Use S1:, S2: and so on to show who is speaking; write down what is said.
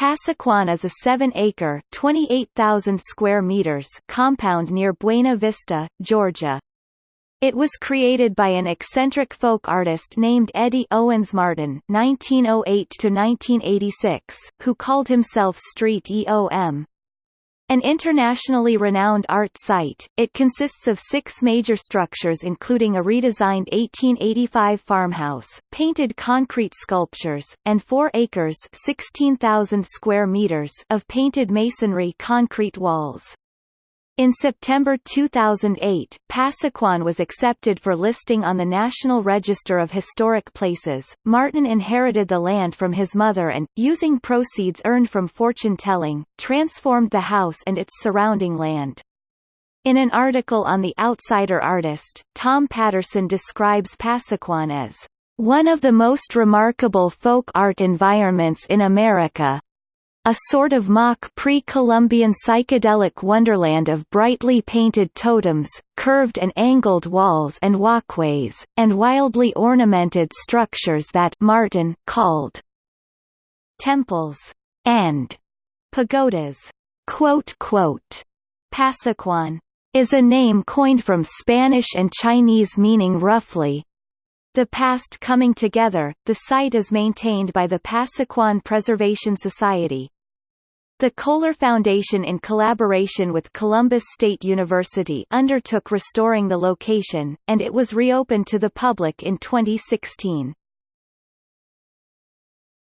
S1: Pasaquan is a 7-acre (28,000 square meters) compound near Buena Vista, Georgia. It was created by an eccentric folk artist named Eddie Owens Martin (1908–1986), who called himself Street EOM. An internationally renowned art site, it consists of six major structures including a redesigned 1885 farmhouse, painted concrete sculptures, and 4 acres 16,000 square meters of painted masonry concrete walls. In September 2008, Pasaquan was accepted for listing on the National Register of Historic Places. Martin inherited the land from his mother and, using proceeds earned from fortune-telling, transformed the house and its surrounding land. In an article on The Outsider Artist, Tom Patterson describes Pasaquan as one of the most remarkable folk art environments in America, a sort of mock pre-Columbian psychedelic wonderland of brightly painted totems, curved and angled walls and walkways, and wildly ornamented structures that Martin called temples and pagodas. Quote, quote, Pasaquan is a name coined from Spanish and Chinese meaning roughly, the past coming together, the site is maintained by the Pasaquan Preservation Society. The Kohler Foundation in collaboration with Columbus State University undertook restoring the location, and it was reopened to the public in 2016.